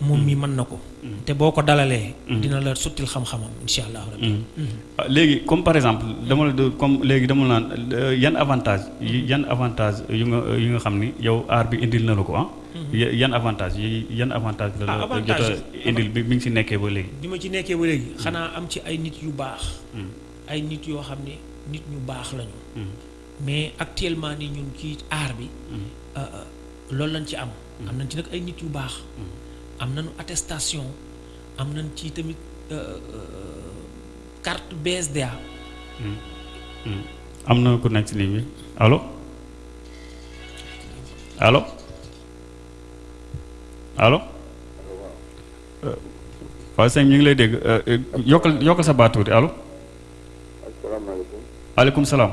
Speaker 6: moom mi mën na
Speaker 5: ko. te boo ko dalalee. dina la sottil xam-xamam incha allah rabbi.
Speaker 1: Ah, léegi comme par exemple dama la comme léegi dama naan euh, yan avantage yan avantage yu nga yu nga xam ni yow aar bi indil na la ko ah. yan avantage yi yan avantage la la
Speaker 5: ah,
Speaker 1: jot a indil bi mi ngi si nekkee ba léegi.
Speaker 5: bi ma ci nekkee ba léegi. xanaa am ci ay nit yu baax. Hmm. ay nit yoo xam ne nit ñu baax lañu. Hmm. mais actuellement ni ñun ci aar bi. Hmm. Euh, euh, loolu lañ ci am. am nañ ci nag ay nit yu baax. am nañu attestation am nañ ci tamit euh, euh, carte BSDA. Hmm. Hmm.
Speaker 1: am na ku nekk ci ligne bi allo allo allo. Euh, waaw sëñ ñu ngi lay dégg yokkal yokkal sa baat tuuti allo.
Speaker 7: asalaamaaleykum.
Speaker 1: waaleykum salaam.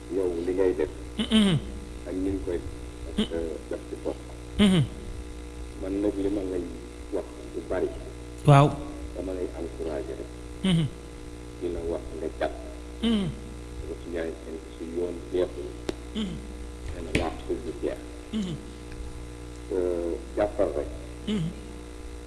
Speaker 7: yow li ngay def ak ni nga koy def ci
Speaker 5: bopp
Speaker 7: man nag li ma lay wax bu bari
Speaker 5: waaw
Speaker 7: dama lay encouragé rek di la wax nga jàpp parce que yaay seen su yoon jeexul nee na laa xul bu jeex jàppal rek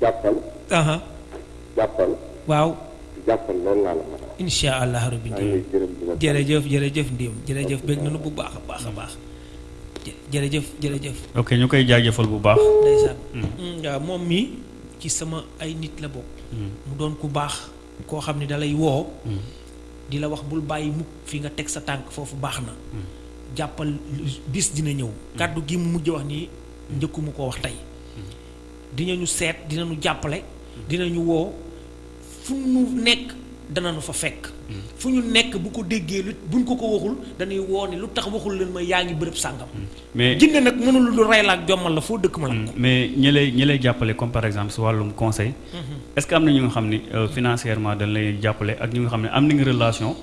Speaker 7: jàppal.
Speaker 5: aha
Speaker 7: jàppal.
Speaker 5: waaw.
Speaker 7: jàppal loolu laa la mën a wax.
Speaker 5: incha allah rabbi
Speaker 7: maa ngi lay gërëm di la sant.
Speaker 5: jërëjëf jërëjëf Ndim jërëjëf bég nañu bu baax a baax a baax jë- jërëjëf jërëjëf
Speaker 1: ok ñu koy jaajëfal bu baax.
Speaker 5: ndeysaan Mm, waaw moom mii ci sama ay nit la bokk mu doon ku baax koo xam ne dalay woo di la wax bul bàyyi mukk fi nga teg sa tànk foofu baax na jàppal bis dina ñëw kàddu gi mu mujj wax nii njëkkuma koo wax tey dinañu seet dinañu jàppale dinañu woo fu ñu nekk danañu fa fekk fu ñu nekk bu ko déggee lu buñ ko ko waxul dañuy woo ne lu tax waxul leen ma yaa ngi bërëb sàngam
Speaker 1: mais
Speaker 5: jinne nag mënul lu rey la ak jommal la foo dëkk ma la ko
Speaker 1: mais ñi lay ñi lay jàppale comme par exemple si wàllum conseil est-ce que am na ñu nga xam ne euh, financièrement dañ lay jàppale ak ñu nga xam ne am nañu relation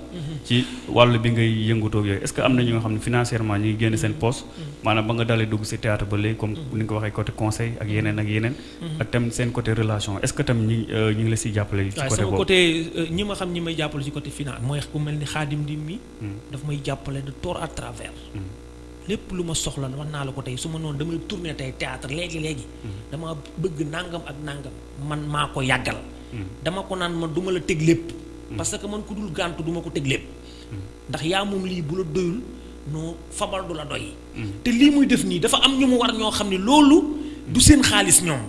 Speaker 1: ci wàllu bi ngay yëngutoo yooyu est-ce que am na ñi nga xam ne financièrement ñu ngi génn seen poste mm-hmm. maanaam ba nga dalee dugg si théâtre ba léegi comme mm-hmm. ni nga ko waxee côté conseil ak yeneen ak yeneen mm-hmm. ak tam seen côté relation est-ce que tam ñi euh, ñu ngi la siy jàppale ci côté boobu
Speaker 5: côté euh, ñi ma xam ñi may jàppale ci côté finance mooy ku mel ni xaadim di mi mm. daf may jàppale de tort à travers mm. lépp lu ma soxla wax naa la ko tey su ma noonu damay tourner tey théâtre léegi léegi dama bëgg nangam ak nangam man maa ko yàggal hmm. dama ko naan man duma la teg lépp hmm. parce que man ku dul gàntu duma ko teg lépp hmm. ndax yaa moom lii bu la doyul noo fabal du la doy te lii muy def nii dafa am ñu mu war ñoo xam ne loolu du seen xaalis ñoom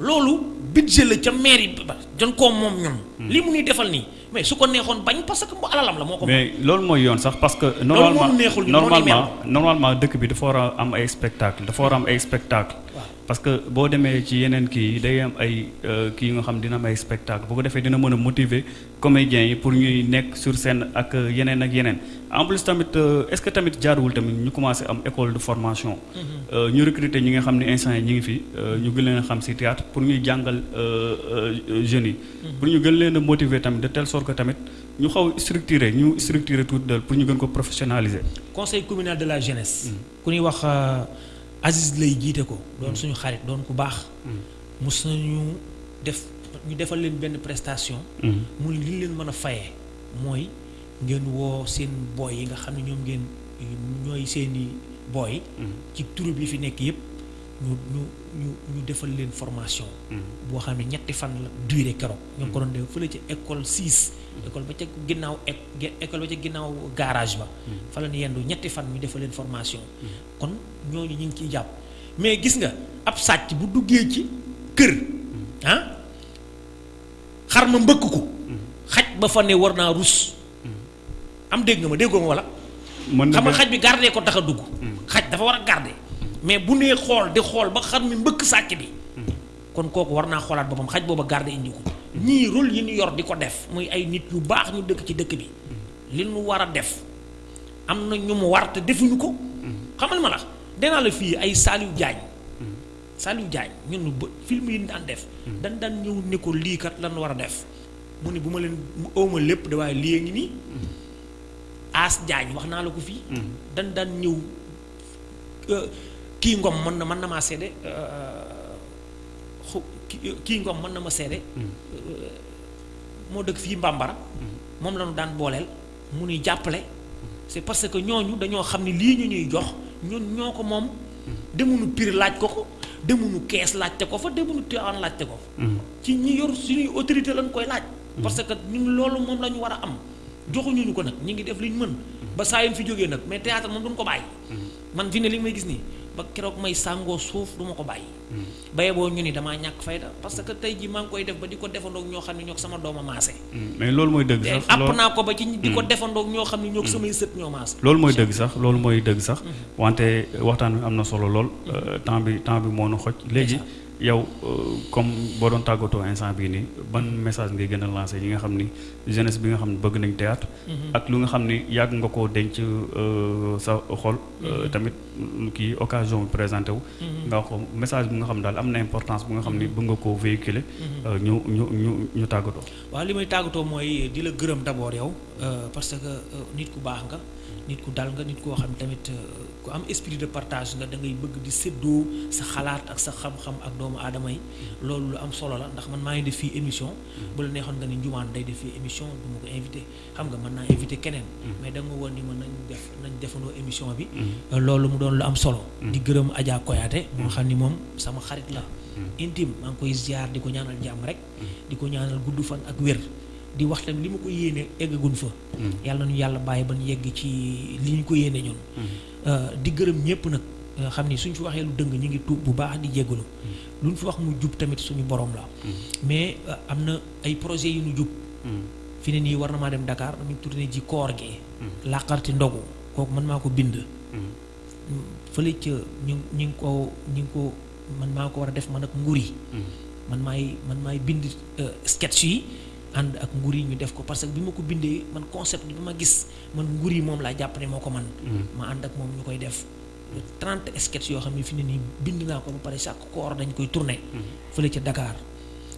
Speaker 5: loolu budget la ca mairie ba jon koo moom ñoom lii mu ñuy defal nii mais su ko neexoon bañ parce que mu alalam la moo ko.
Speaker 1: mais loolu mooy yoon sax parce que. normalement normalement normalement dëkk bi dafa war a am ay spectacle dafa war a am ay spectacle. parce que boo demee ci yeneen kii yi day am ay euh, kii nga xam dina am ay spectacle bu ko defee dina mën a motiver comédiens yi pour ñuy nekk sur scène ak euh, yeneen ak yeneen en plus tamit euh, est-ce que tamit jaaruwul tamit ñu commencé am école de formation. Mm-hmm. ñu recruter ñi nga xam ne instant yi ñu ngi fi ñu gën leen a xam ci théâtre pour ñuy jàngal jeunes yi. Mm-hmm. pour ñu gën leen a motiver tamit de telle sorte que tamit ñu xaw structurer ñu structurer tout de pour ñu gën ko professionnaliser.
Speaker 5: conseil communal de la jeunesse. Mm-hmm. ku ñuy wax Aziz lay jiite ko. doon suñu xarit doon ku baax. mus nañu def ñu defal leen benn prestation. mu li leen mën a fayee mooy ngeen woo seen booy yi nga xam ne ñoom ngeen ñooy seeni booy. ci troupe yi fi nekk yépp ñu ñu ñu ñu defal leen formation. boo xam ne ñetti fan la durée keroog. ñu ngi ko doon def fële ca école 6. école ba ca ginnaaw école ba ca ginnaaw garage ba. Mm-hmm. fa la ñu yendu ñetti fan ñu defal leen formation. Mm-hmm. kon ñooñu ñu ngi ciy jàpp mais gis nga ab sàcc bu duggee ci kër. Mm-hmm. ah xar ma mbëkk ko. xaj ba fa ne war naa rus. am dégg nga ma déggoo ma wala.
Speaker 1: mën
Speaker 5: xam nga xaj bi garder ko tax a dugg. xaj dafa war a garder. mais bu nee xool di xool ba xar mi mbëkk sàcc bi. kon kooku war naa xoolaat boppam xaj booba garder indi ko. ñii rôle yi ñu yor di ko def muy ay nit yu baax ñu dëkk ci dëkk bi. li nu war a def am na ñu mu war te defuñu ko. xamal ma la danaa la fii ay Saliou Diagne. Saliou Diagne ñun ba film yi ñu daan def. dañ daan ñëw ne ko lii kat lan war a def mu ni bu ma leen mu ëwma lépp da waaye lii a ngi nii. As Diagne wax naa la ko fii. dañ daan ñëw euh, kii ngom mën na mën na maa seede euh, xu- ki- kii ngom mën na ma seede. euh, moo dëkk fii Mbambara mm-hmm. moom la ñu daan booleel mu nuy jàppale mm-hmm. c'est parce que ñooñu dañoo xam ne lii ñu ñuy jox ñun ñoo ko moom demunu pire laaj ko ko demunu kees laajte ko fa demunu Tivaouane laajte ko fa ci ñi yor suñuy autorité lañ koy laaj parce que ñun loolu moom la ñu war a am joxuñu ñu ko nag ñu ngi def li ñu mën ba saa yu fi jógee nag mais théâtre moom duñ ko bàyyi man fi ne li may gis nii ba keroog may sàngoo suuf du ma ko bàyyi baye boo ñu ni damaa ñàkk fayda parce que tey ji maa ngi koy def ba di ko defandoog ñoo xam ne ñoo sama dooma maase mm,
Speaker 1: mais loolu mooy dëgg sax app
Speaker 5: naa ko ba ci di ko mm. defandoog ñoo xam ne ñoo mm. samay sët ñoo maase
Speaker 1: loolu mooy dëgg sax loolu mooy dëgg sax mm-hmm. wante euh, waxtaan bi am na solo lool mm-hmm. euh, temps bi temps bi moo nu xoj léegi yow euh, comme boo doon tàggatoo instant bii nii ban message ngay gën a lancé yi nga xam ni jeunesse bi nga xam ne bëgg nañ théâtre mm-hmm. ak lu nga xam ni yàgg nga koo denc sa xol tamit kii occasion bi présenté wu. Mhm. nga wax ko message bu nga xam daal am na importance bu nga xam ni mhm. bëgg nga koo véhiculer. Mhm. Euh, ñu ñu ñu ñu tàggatoo.
Speaker 5: waaw li may tàggatoo mooy di la gërëm d'abord yow euh, parce que euh, nit ku baax nga nit ku dal nga nit koo xam tamit ku am esprit de partage nga da ngay bëgg di séddoo sa xalaat ak sa xam-xam ak doomu aadama yi loolu lu am solo la ndax man maa ngi def fii émission bu la neexoon nga ni njumaan day def fii émission du ma ko invité. xam nga mën naa invité keneen. Mm-hmm. mais da nga woon ni mën nañ def nañ defandoo émission bi. Mm-hmm. Euh, loolu mu doon lu am solo. Mm-hmm. di gërëm Adja Koyaate. moo xam ni moom sama xarit la. intime maa ngi koy ziar di ko ñaanal jàmm rek. di ko ñaanal gudd fan ak wér. di wax tamit li ma ko yéene eggaguñ fa. yàlla nañu yàlla bàyyi ba ñu yegg ci li ñu ko yéene ñun. Euh, di gërëm ñëpp nag. Euh, xam ni suñ fi waxee lu dëng ñu ngi tuub bu baax di jégalu. luñ fi wax mu jub tamit suñu borom la. mais am na ay projet yu ñu jub fi ne nii war na maa dem Dakar ñu tourné ji koor gi làqarti ndogu kooku man maa ko bind fële ca ñu ñu ngi ko ñu ngi ko man maa ko war a def man ak nguur yi man maay man maay bind euh, sketch yi ànd ak nguur yi ñu def ko parce que bi ma ko bindee man concept bi ma gis man nguur yi moom laa jàpp ne moo ko man ma ànd ak moom ñu koy def 30 sketch yoo xam ne fi ne nii bind naa ko ba pare chaque koor dañ koy tourné. Mhm. fële ca Dakar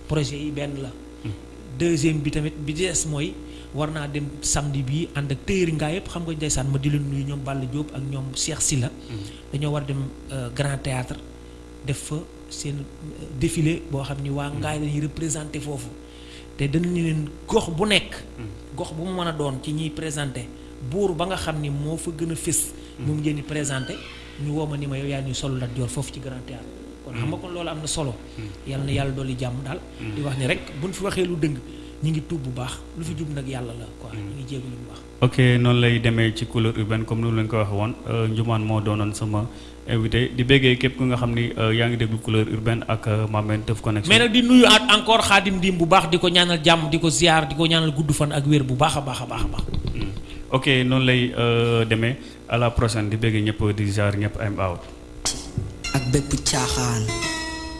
Speaker 5: projet yi benn la. Mhm. deuxième bi tamit bi des mooy war naa dem samedi bi ànd ak téyër ngaa yëpp xam nga ndeysaan ma di leen nuyu ñoom Balla Diop ak ñoom Cheikh Silla mhm. dañoo war dem euh, Grand Théâtre def fa seen euh, défilé boo xam ni waa ngaay lañuy représenté foofu. te danañu leen gox bu nekk hmm. gox bu mu mën a doon ci ñiy présenté buur ba nga xam ni moo fa gën a fés hmm. moom ngeen di présenté ñu woo ma ni ma yow yaa ñuy solo Lat Joor foofu ci Grand Théâtre kon xam nga kon loolu am na solo hmm. yàlla na yàlla dolli jàmm daal di wax ni rek buñ fi waxee lu dëng ñu ngi tuub bu baax lu fi jub nag yàlla la quoi ñu ngi jégalu bu baax
Speaker 1: ok noonu lay demee ci couleur urbaine comme ni leen ko waxee woon euh, njumaan moo doonoon sama invité di béggee képp ku nga xam ni euh, yaa ngi déglu couleur urbaine ak euh, Mamène Teuf Connection.
Speaker 5: mais nag di nuyu at encore xaadim ndim bu baax di ko ñaanal jàmm di ko ziar di ko ñaanal gudd fan ak wér bu baax a baax a baax a baax. Hmm.
Speaker 1: ok noonu lay euh, demee à la prochaine di béggee ñëpp di ziar ñëpp am out.
Speaker 8: ak bépp caaxaan.